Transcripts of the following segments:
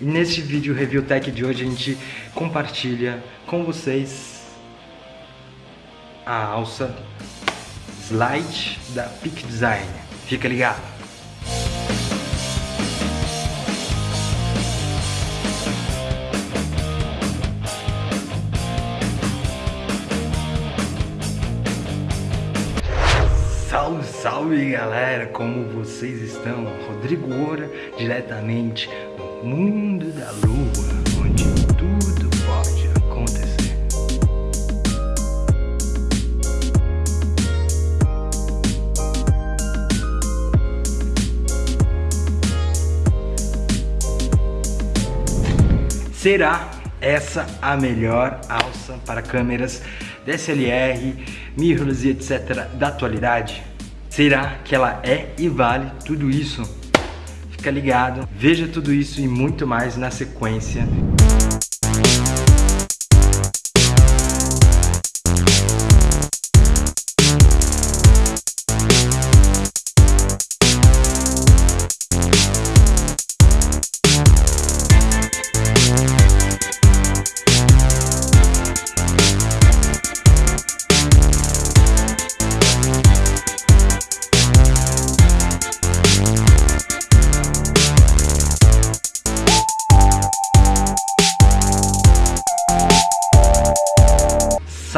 E nesse vídeo Review Tech de hoje a gente compartilha com vocês a alça Slide da Peak Design. Fica ligado! Salve, salve galera, como vocês estão? Rodrigo Oura, diretamente mundo da lua, onde tudo pode acontecer. Será essa a melhor alça para câmeras DSLR, mirrorless e etc da atualidade? Será que ela é e vale tudo isso? Fica ligado, veja tudo isso e muito mais na sequência.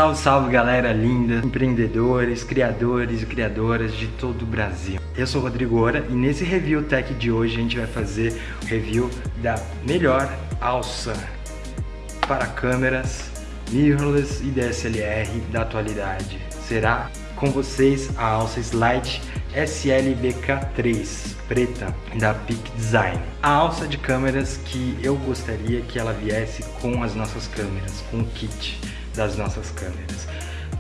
Salve, salve galera linda, empreendedores, criadores e criadoras de todo o Brasil. Eu sou Rodrigo Ora e nesse Review Tech de hoje a gente vai fazer o review da melhor alça para câmeras mirrorless e DSLR da atualidade. Será com vocês a alça Slide SLBK3 preta da Peak Design. A alça de câmeras que eu gostaria que ela viesse com as nossas câmeras, com o kit das nossas câmeras.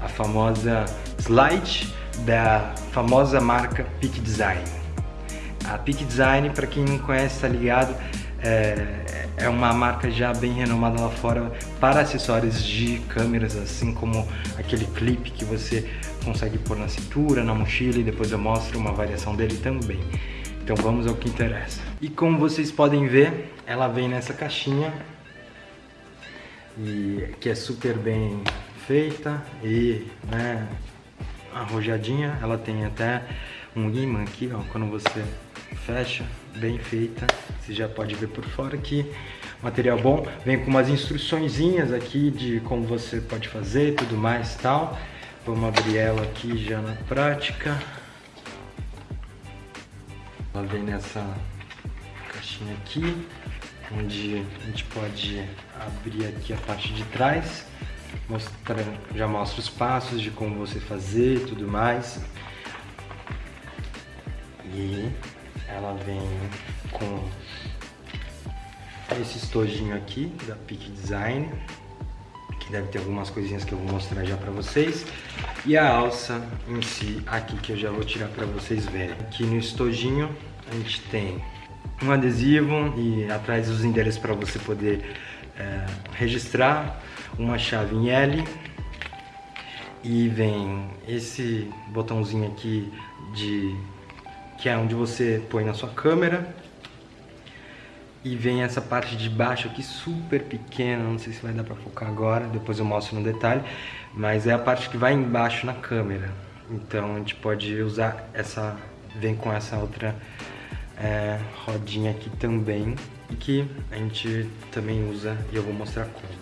A famosa slide da famosa marca Peak Design. A Peak Design, para quem não conhece, tá ligado, é, é uma marca já bem renomada lá fora para acessórios de câmeras, assim como aquele clipe que você consegue pôr na cintura, na mochila e depois eu mostro uma variação dele também. Então vamos ao que interessa. E como vocês podem ver, ela vem nessa caixinha e que é super bem feita e né, arrojadinha. Ela tem até um imã aqui, ó, quando você fecha, bem feita. Você já pode ver por fora aqui. Material bom, vem com umas instruçõezinhas aqui de como você pode fazer e tudo mais tal. Vamos abrir ela aqui já na prática. Ela vem nessa caixinha aqui onde a gente pode abrir aqui a parte de trás, mostrar, já mostra os passos de como você fazer e tudo mais. E ela vem com esse estojinho aqui da Peak Design, que deve ter algumas coisinhas que eu vou mostrar já para vocês. E a alça em si aqui que eu já vou tirar para vocês verem. Aqui no estojinho a gente tem um adesivo e atrás os endereços para você poder é, registrar, uma chave em L. E vem esse botãozinho aqui de que é onde você põe na sua câmera. E vem essa parte de baixo aqui super pequena, não sei se vai dar para focar agora, depois eu mostro no detalhe, mas é a parte que vai embaixo na câmera. Então a gente pode usar essa, vem com essa outra é, rodinha aqui também e que a gente também usa e eu vou mostrar como.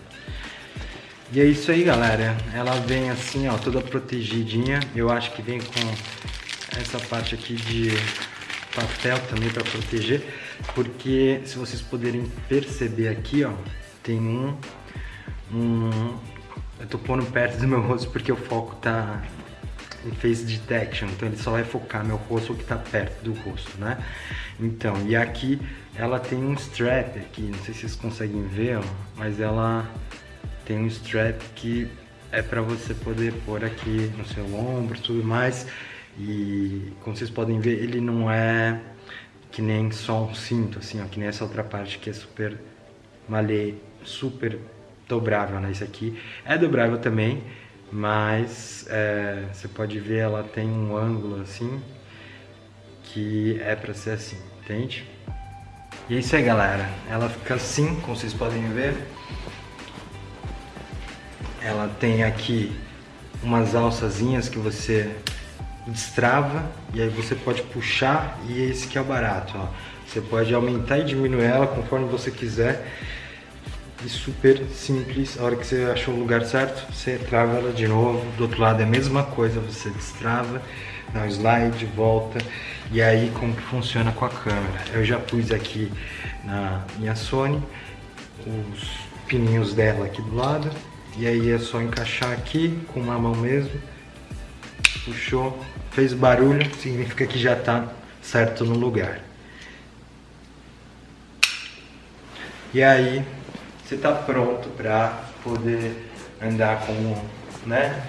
E é isso aí, galera. Ela vem assim, ó, toda protegidinha. Eu acho que vem com essa parte aqui de papel também para proteger, porque se vocês poderem perceber aqui, ó, tem um, um eu tô pondo perto do meu rosto porque o foco tá em face detection, então ele só vai focar meu rosto que está perto do rosto, né? Então, e aqui ela tem um strap aqui, não sei se vocês conseguem ver, ó, mas ela tem um strap que é para você poder pôr aqui no seu ombro tudo mais. E como vocês podem ver, ele não é que nem só um cinto, assim, ó, que nem essa outra parte que é super malê, super dobrável, né? Isso aqui é dobrável também, mas é, você pode ver ela tem um ângulo assim que é para ser assim, entende? E é isso aí, galera. Ela fica assim, como vocês podem ver. Ela tem aqui umas alçazinhas que você destrava e aí você pode puxar e esse que é o barato, ó. Você pode aumentar e diminuir ela conforme você quiser. E super simples, a hora que você achou o lugar certo, você trava ela de novo. Do outro lado é a mesma coisa, você destrava, dá um slide, volta. E aí como que funciona com a câmera. Eu já pus aqui na minha Sony os pininhos dela aqui do lado. E aí é só encaixar aqui com uma mão mesmo. Puxou, fez barulho, significa que já está certo no lugar. E aí você está pronto para poder andar como, né,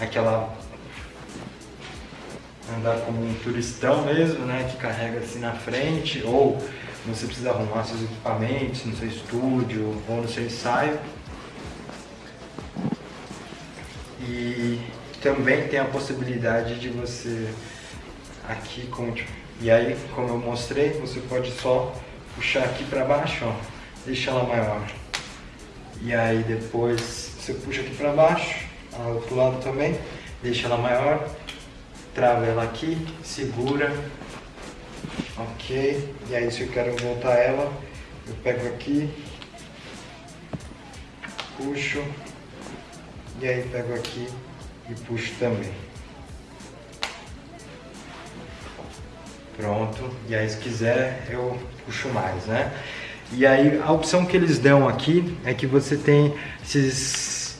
aquela andar como um turistão mesmo, né, que carrega assim na frente, ou você precisa arrumar seus equipamentos no seu estúdio ou no seu ensaio. E também tem a possibilidade de você aqui com e aí como eu mostrei você pode só puxar aqui para baixo ó deixa ela maior e aí depois você puxa aqui para baixo ao outro lado também deixa ela maior trava ela aqui segura ok e aí se eu quero voltar ela eu pego aqui puxo e aí pego aqui e puxo também. Pronto, e aí se quiser eu puxo mais, né? E aí a opção que eles dão aqui é que você tem esses,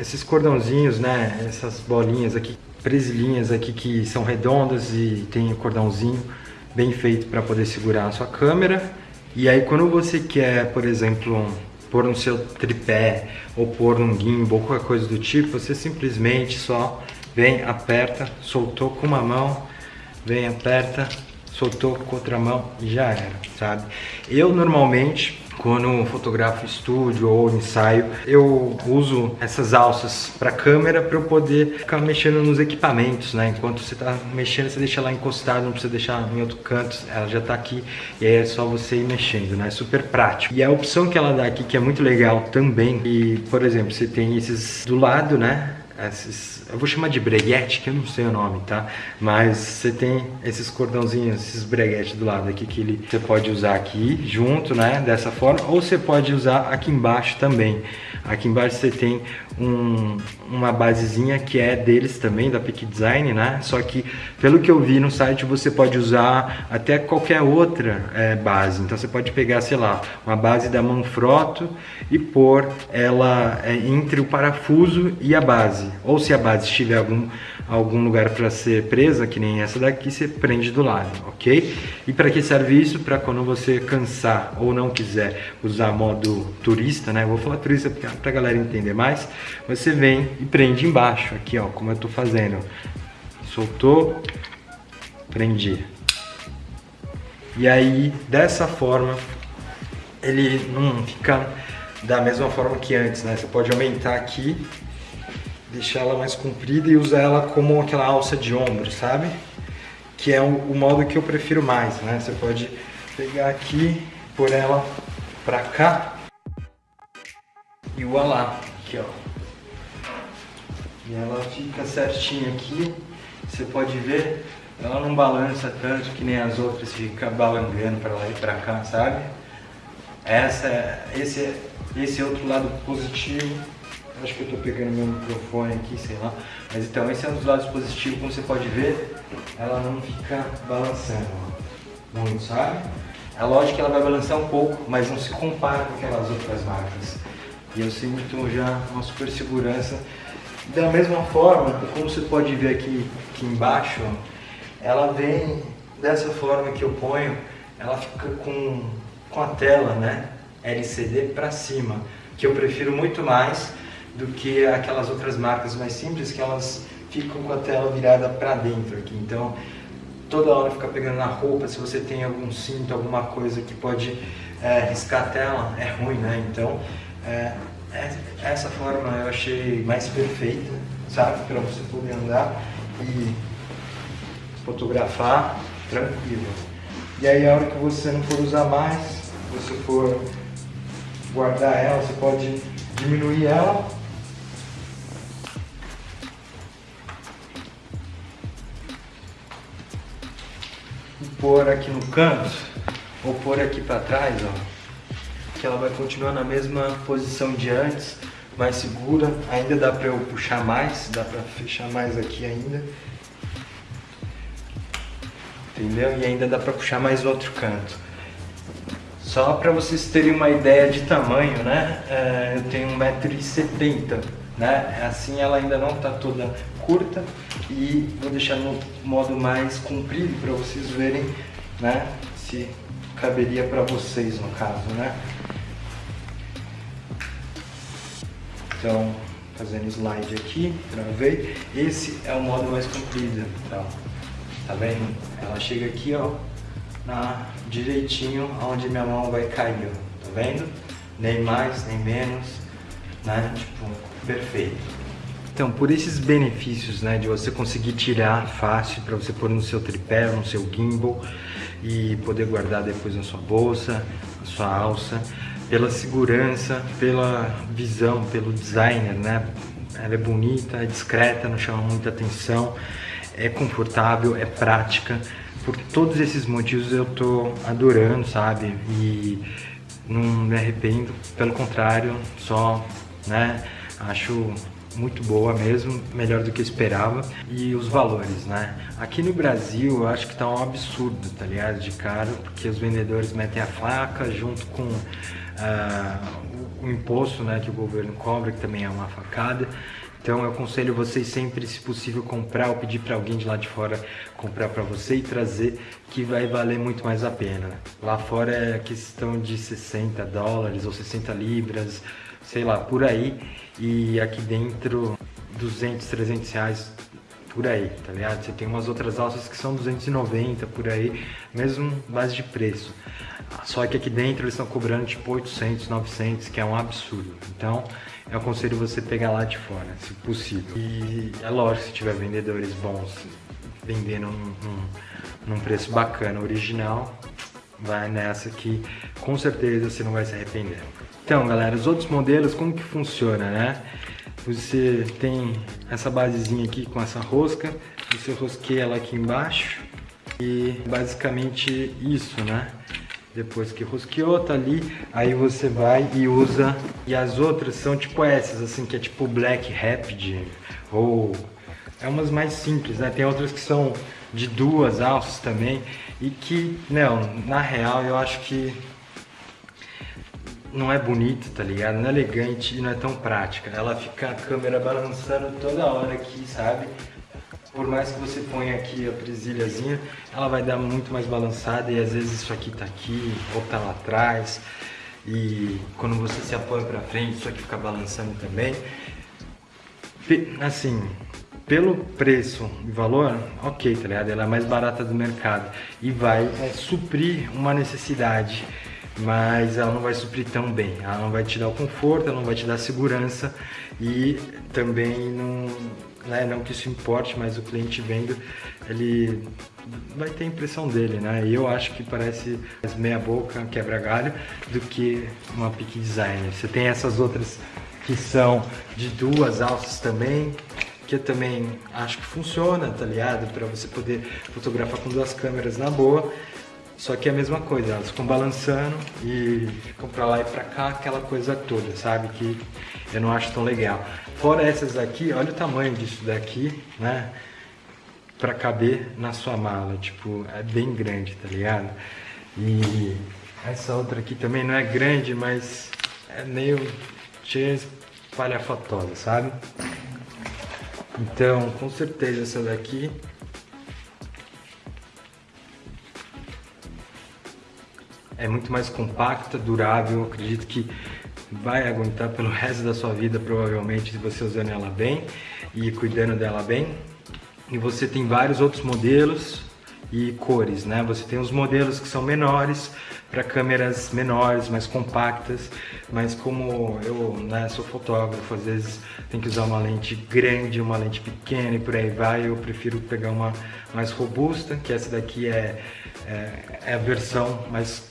esses cordãozinhos, né? Essas bolinhas aqui, presilhinhas aqui que são redondas e tem o cordãozinho bem feito para poder segurar a sua câmera. E aí quando você quer, por exemplo, pôr no seu tripé ou pôr num gimbal qualquer coisa do tipo, você simplesmente só vem, aperta, soltou com uma mão, vem, aperta, soltou com outra mão e já era, sabe? Eu normalmente quando fotografo estúdio ou ensaio, eu uso essas alças para câmera para eu poder ficar mexendo nos equipamentos, né? Enquanto você está mexendo, você deixa lá encostado, não precisa deixar em outro canto, ela já está aqui e aí é só você ir mexendo, né? Super prático. E a opção que ela dá aqui, que é muito legal também, e por exemplo, você tem esses do lado, né? esses, eu vou chamar de breguete, que eu não sei o nome, tá? Mas você tem esses cordãozinhos, esses breguetes do lado aqui que ele, você pode usar aqui junto, né? Dessa forma, ou você pode usar aqui embaixo também. Aqui embaixo você tem um, uma basezinha que é deles também, da Peak Design, né? Só que, pelo que eu vi no site, você pode usar até qualquer outra é, base. Então você pode pegar, sei lá, uma base da Manfrotto e pôr ela é, entre o parafuso e a base. Ou se a base estiver algum algum lugar para ser presa, que nem essa daqui, você prende do lado, ok? E para que serve isso? Para quando você cansar ou não quiser usar modo turista, né? Eu vou falar turista para a galera entender mais. Você vem e prende embaixo, aqui ó, como eu estou fazendo. Soltou, prendi. E aí, dessa forma, ele não fica da mesma forma que antes, né? Você pode aumentar aqui deixar ela mais comprida e usar ela como aquela alça de ombro, sabe? Que é o, modo que eu prefiro mais, né? Você pode pegar aqui, pôr ela pra cá e o alá, aqui ó. E ela fica certinha aqui, você pode ver, ela não balança tanto que nem as outras fica balangando para lá e para cá, sabe? Essa, esse, esse é outro lado positivo Acho que eu estou pegando meu microfone aqui, sei lá. Mas então, esse é um dos lados positivos, como você pode ver, ela não fica balançando muito, sabe? É lógico que ela vai balançar um pouco, mas não se compara com aquelas outras marcas. E eu sinto já uma super segurança. Da mesma forma, como você pode ver aqui, aqui embaixo, ela vem dessa forma que eu ponho, ela fica com, com a tela né, LCD para cima, que eu prefiro muito mais do que aquelas outras marcas mais simples que elas ficam com a tela virada para dentro aqui. Então, toda hora fica pegando na roupa, se você tem algum cinto, alguma coisa que pode é, riscar a tela, é ruim, né? Então, é, é, essa forma eu achei mais perfeita, sabe? Para você poder andar e fotografar tranquilo. E aí a hora que você não for usar mais, você for guardar ela, você pode diminuir ela. Pôr aqui no canto, ou pôr aqui para trás, ó. Que ela vai continuar na mesma posição de antes, mais segura. Ainda dá para eu puxar mais, dá para fechar mais aqui ainda entendeu? E ainda dá para puxar mais outro canto. Só para vocês terem uma ideia de tamanho, né? É, eu tenho 1,70m, né? Assim ela ainda não está toda curta e vou deixar no modo mais comprido para vocês verem, né? Se caberia para vocês no caso, né? Então, fazendo slide aqui, travei. Esse é o modo mais comprido, então. Tá vendo? Ela chega aqui, ó, na, direitinho onde minha mão vai cair, ó. Tá vendo? Nem mais, nem menos, né? Tipo, perfeito. Então, por esses benefícios, né, de você conseguir tirar fácil para você pôr no seu tripé, no seu gimbal e poder guardar depois na sua bolsa, na sua alça, pela segurança, pela visão, pelo designer, né? Ela é bonita, é discreta, não chama muita atenção é confortável, é prática. Por todos esses motivos eu tô adorando, sabe? E não me arrependo, pelo contrário, só, né, acho muito boa mesmo, melhor do que eu esperava. E os valores, né? Aqui no Brasil eu acho que tá um absurdo, tá ligado? De caro, porque os vendedores metem a faca junto com uh, o imposto né, que o governo cobra, que também é uma facada. Então eu aconselho vocês sempre, se possível, comprar ou pedir para alguém de lá de fora comprar para você e trazer, que vai valer muito mais a pena. Lá fora é questão de 60 dólares ou 60 libras, sei lá, por aí. E aqui dentro 200, 300 reais por aí, tá ligado? Você tem umas outras alças que são 290 por aí, mesmo base de preço. Só que aqui dentro eles estão cobrando tipo 800, 900, que é um absurdo. Então, eu aconselho você pegar lá de fora, se possível. E é lógico, se tiver vendedores bons vendendo num, num, num preço bacana, original, vai nessa que com certeza você não vai se arrepender. Então, galera, os outros modelos, como que funciona, né? Você tem essa basezinha aqui com essa rosca, você rosqueia ela aqui embaixo e basicamente isso, né? Depois que rosqueou, tá ali, aí você vai e usa. E as outras são tipo essas, assim, que é tipo Black Rapid, ou... É umas mais simples, né? Tem outras que são de duas alças também, e que, não, na real eu acho que não é bonita, tá ligado? Não é elegante e não é tão prática. Ela fica a câmera balançando toda hora aqui, sabe? por mais que você ponha aqui a presilhazinha, ela vai dar muito mais balançada e às vezes isso aqui tá aqui ou tá lá atrás. E quando você se apoia para frente, isso aqui fica balançando também. Assim, pelo preço e valor, ok, tá ligado? Ela é mais barata do mercado e vai é, suprir uma necessidade, mas ela não vai suprir tão bem. Ela não vai te dar o conforto, ela não vai te dar segurança e também não né? Não que isso importe, mas o cliente vendo, ele vai ter a impressão dele, né? E eu acho que parece meia boca, quebra galho, do que uma peak designer. Você tem essas outras que são de duas alças também, que eu também acho que funciona, tá ligado? Para você poder fotografar com duas câmeras na boa. Só que é a mesma coisa, elas ficam balançando e ficam pra lá e pra cá, aquela coisa toda, sabe? Que eu não acho tão legal. Fora essas aqui, olha o tamanho disso daqui, né? Pra caber na sua mala, tipo, é bem grande, tá ligado? E essa outra aqui também não é grande, mas é meio cheia espalhafatosa, sabe? Então, com certeza essa daqui é muito mais compacta, durável, acredito que vai aguentar pelo resto da sua vida provavelmente se você usando ela bem e cuidando dela bem. E você tem vários outros modelos e cores, né? Você tem os modelos que são menores para câmeras menores, mais compactas, mas como eu né, sou fotógrafo, às vezes tem que usar uma lente grande, uma lente pequena e por aí vai, eu prefiro pegar uma mais robusta, que essa daqui é é, é a versão mais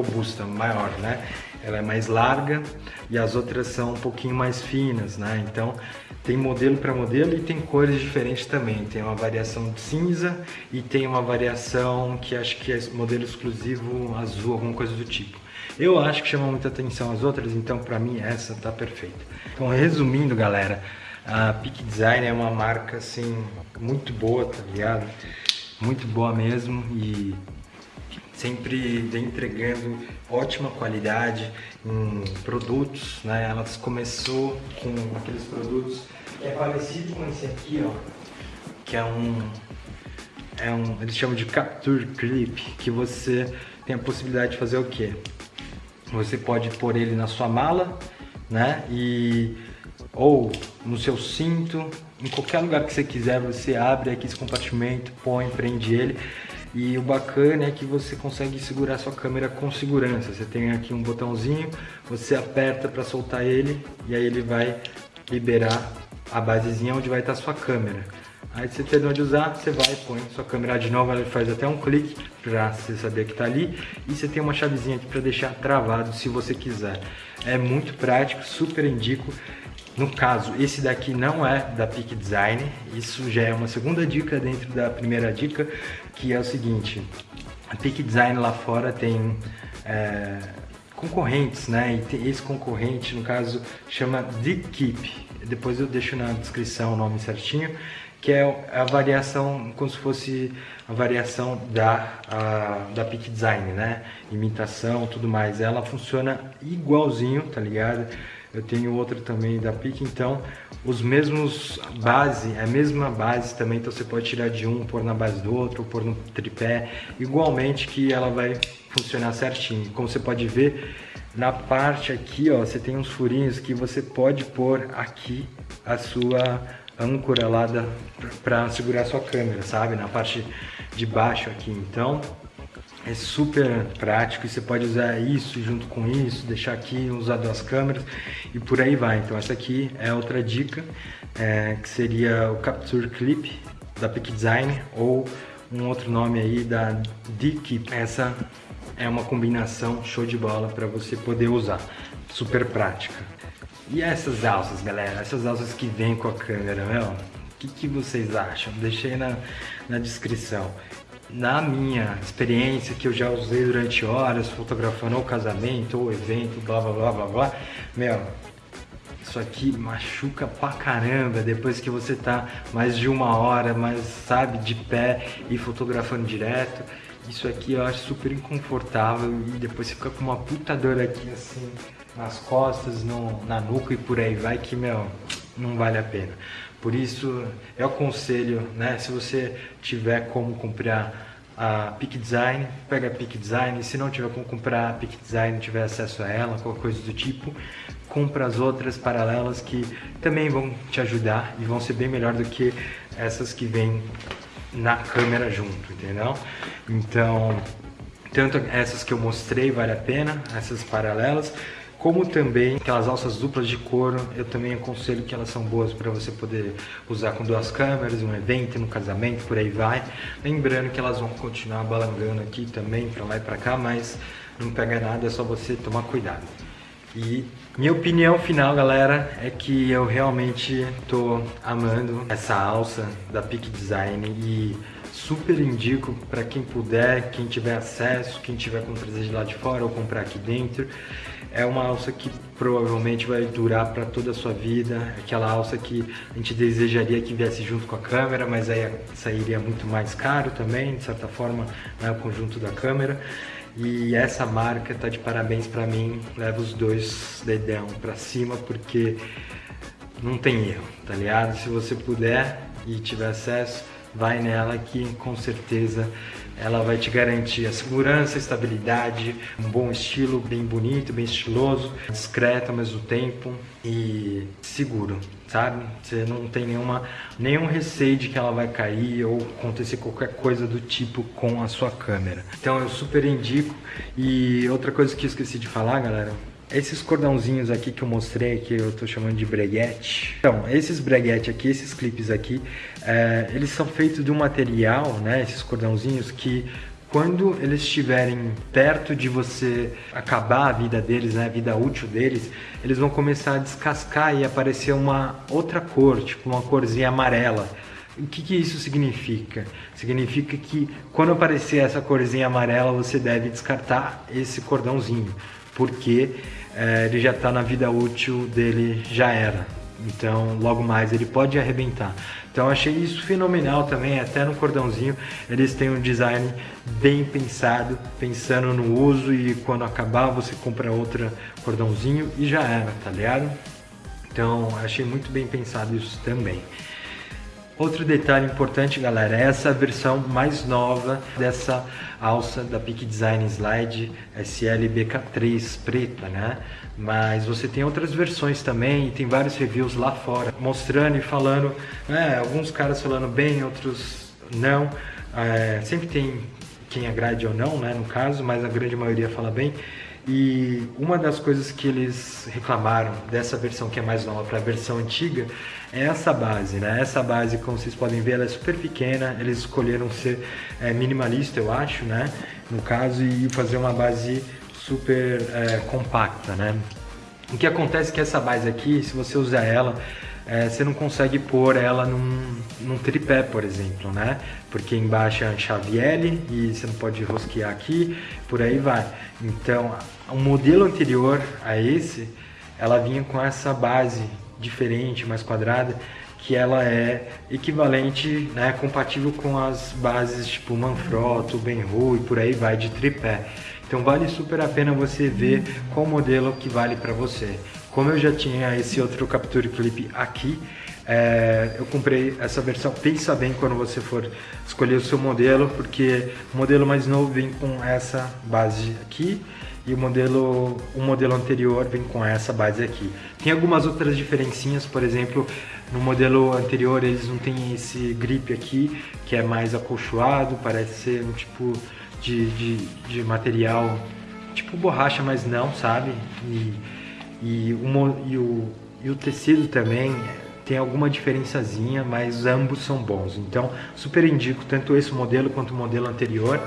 robusta, maior, né? Ela é mais larga e as outras são um pouquinho mais finas, né? Então tem modelo para modelo e tem cores diferentes também. Tem uma variação de cinza e tem uma variação que acho que é modelo exclusivo azul, alguma coisa do tipo. Eu acho que chama muita atenção as outras, então para mim essa tá perfeita. Então resumindo, galera, a Peak Design é uma marca assim muito boa, tá ligado? Muito boa mesmo e sempre entregando ótima qualidade em produtos, né? Ela começou com aqueles produtos que é parecido com esse aqui, ó, que é um é um, eles chamam de Capture Clip, que você tem a possibilidade de fazer o quê? Você pode pôr ele na sua mala, né? E ou no seu cinto, em qualquer lugar que você quiser, você abre aqui esse compartimento, põe, prende ele. E o bacana é que você consegue segurar sua câmera com segurança. Você tem aqui um botãozinho, você aperta para soltar ele e aí ele vai liberar a basezinha onde vai estar sua câmera. Aí você terminou de usar, você vai, põe sua câmera de novo, ela faz até um clique para você saber que está ali. E você tem uma chavezinha aqui para deixar travado se você quiser. É muito prático, super indico. No caso, esse daqui não é da Peak Design, isso já é uma segunda dica dentro da primeira dica, que é o seguinte, a Peak Design lá fora tem é, concorrentes, né? E esse concorrente, no caso, chama The Keep. Depois eu deixo na descrição o nome certinho que é a variação, como se fosse a variação da, a, da Peak Design, né? Imitação, tudo mais. Ela funciona igualzinho, tá ligado? Eu tenho outra também da Peak, então os mesmos base, a mesma base também, então você pode tirar de um, pôr na base do outro, pôr no tripé, igualmente que ela vai funcionar certinho. Como você pode ver, na parte aqui, ó, você tem uns furinhos que você pode pôr aqui a sua âncora lá para segurar sua câmera, sabe? Na parte de baixo aqui. Então, é super prático e você pode usar isso junto com isso, deixar aqui, usar duas câmeras e por aí vai. Então essa aqui é outra dica, é, que seria o Capture Clip da Peak Design ou um outro nome aí da D-Keep. Essa é uma combinação show de bola para você poder usar, super prática. E essas alças, galera? Essas alças que vêm com a câmera, meu? O que, que vocês acham? Deixei na, na descrição. Na minha experiência, que eu já usei durante horas, fotografando ou casamento, ou evento, blá blá blá blá blá, meu, isso aqui machuca pra caramba depois que você tá mais de uma hora, mais, sabe, de pé e fotografando direto. Isso aqui eu acho super inconfortável e depois você fica com uma puta dor aqui assim nas costas, no, na nuca e por aí vai que, meu, não vale a pena. Por isso, eu aconselho, né, se você tiver como comprar a Peak Design, pega a Peak Design, se não tiver como comprar a Peak Design, tiver acesso a ela, qualquer coisa do tipo, compra as outras paralelas que também vão te ajudar e vão ser bem melhor do que essas que vêm na câmera junto, entendeu? Então, tanto essas que eu mostrei vale a pena, essas paralelas, como também aquelas alças duplas de couro, eu também aconselho que elas são boas para você poder usar com duas câmeras, um evento, no casamento, por aí vai. Lembrando que elas vão continuar balangando aqui também, para lá e para cá, mas não pega nada, é só você tomar cuidado. E minha opinião final, galera, é que eu realmente tô amando essa alça da Peak Design e super indico para quem puder, quem tiver acesso, quem tiver como trazer de lá de fora ou comprar aqui dentro. É uma alça que provavelmente vai durar para toda a sua vida, aquela alça que a gente desejaria que viesse junto com a câmera, mas aí sairia muito mais caro também, de certa forma, né, o conjunto da câmera. E essa marca tá de parabéns para mim, leva os dois dedão para cima, porque não tem erro, tá ligado? Se você puder e tiver acesso, vai nela que com certeza ela vai te garantir a segurança, a estabilidade, um bom estilo, bem bonito, bem estiloso, discreto ao mesmo tempo e seguro, sabe? Você não tem nenhuma, nenhum receio de que ela vai cair ou acontecer qualquer coisa do tipo com a sua câmera. Então eu super indico. E outra coisa que eu esqueci de falar, galera, esses cordãozinhos aqui que eu mostrei, que eu tô chamando de breguete. Então, esses breguete aqui, esses clipes aqui, é, eles são feitos de um material, né, esses cordãozinhos que quando eles estiverem perto de você acabar a vida deles, né, a vida útil deles, eles vão começar a descascar e aparecer uma outra cor, tipo uma corzinha amarela. O que, que isso significa? Significa que quando aparecer essa corzinha amarela, você deve descartar esse cordãozinho, porque é, ele já está na vida útil dele, já era. Então, logo mais ele pode arrebentar. Então, achei isso fenomenal também, até no cordãozinho eles têm um design bem pensado, pensando no uso e quando acabar você compra outro cordãozinho e já era, tá ligado? Então, achei muito bem pensado isso também. Outro detalhe importante, galera, é essa versão mais nova dessa alça da Peak Design Slide SL-BK3 preta, né? Mas você tem outras versões também e tem vários reviews lá fora mostrando e falando, né? Alguns caras falando bem, outros não. É, sempre tem quem agrade ou não, né? No caso, mas a grande maioria fala bem. E uma das coisas que eles reclamaram dessa versão que é mais nova para a versão antiga é essa base, né? Essa base, como vocês podem ver, ela é super pequena. Eles escolheram ser é, minimalista, eu acho, né? No caso, e fazer uma base super é, compacta, né? O que acontece é que essa base aqui, se você usar ela, é, você não consegue pôr ela num, num, tripé, por exemplo, né? Porque embaixo é a chave L e você não pode rosquear aqui, por aí vai. Então, o modelo anterior a esse, ela vinha com essa base diferente, mais quadrada, que ela é equivalente, né, compatível com as bases tipo Manfrotto, Benru e por aí vai de tripé. Então vale super a pena você ver qual modelo que vale para você. Como eu já tinha esse outro Capture Clip aqui, é, eu comprei essa versão. Pensa bem quando você for escolher o seu modelo, porque o modelo mais novo vem com essa base aqui e o modelo, o modelo anterior vem com essa base aqui. Tem algumas outras diferencinhas, por exemplo, no modelo anterior eles não têm esse grip aqui, que é mais acolchoado, parece ser um tipo de, de, de material tipo borracha, mas não, sabe? E, e, o, e, o, e o tecido também tem alguma diferençazinha, mas ambos são bons. Então, super indico tanto esse modelo quanto o modelo anterior.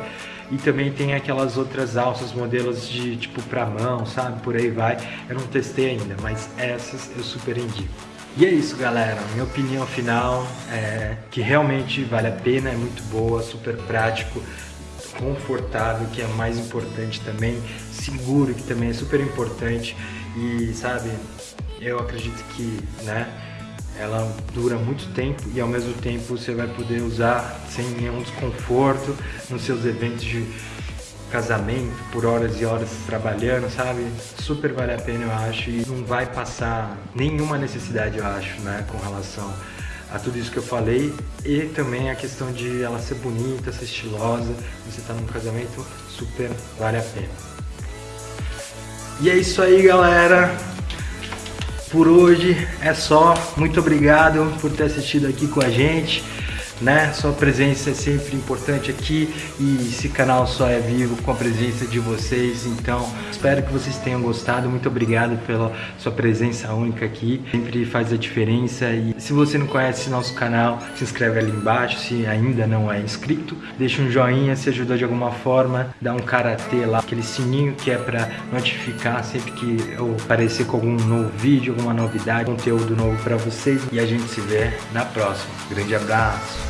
E também tem aquelas outras alças, modelos de tipo pra mão, sabe? Por aí vai. Eu não testei ainda, mas essas eu super indico. E é isso, galera. Minha opinião final é que realmente vale a pena, é muito boa, super prático, confortável, que é mais importante também, seguro, que também é super importante. E sabe, eu acredito que, né? ela dura muito tempo e ao mesmo tempo você vai poder usar sem nenhum desconforto nos seus eventos de casamento, por horas e horas trabalhando, sabe? Super vale a pena, eu acho, e não vai passar nenhuma necessidade, eu acho, né, com relação a tudo isso que eu falei e também a questão de ela ser bonita, ser estilosa, você tá num casamento, super vale a pena. E é isso aí, galera por hoje é só. Muito obrigado por ter assistido aqui com a gente né? Sua presença é sempre importante aqui e esse canal só é vivo com a presença de vocês. Então, espero que vocês tenham gostado. Muito obrigado pela sua presença única aqui. Sempre faz a diferença. E se você não conhece nosso canal, se inscreve ali embaixo. Se ainda não é inscrito, deixa um joinha se ajudou de alguma forma. Dá um karatê lá, aquele sininho que é para notificar sempre que eu aparecer com algum novo vídeo, alguma novidade, conteúdo novo para vocês. E a gente se vê na próxima. Grande abraço!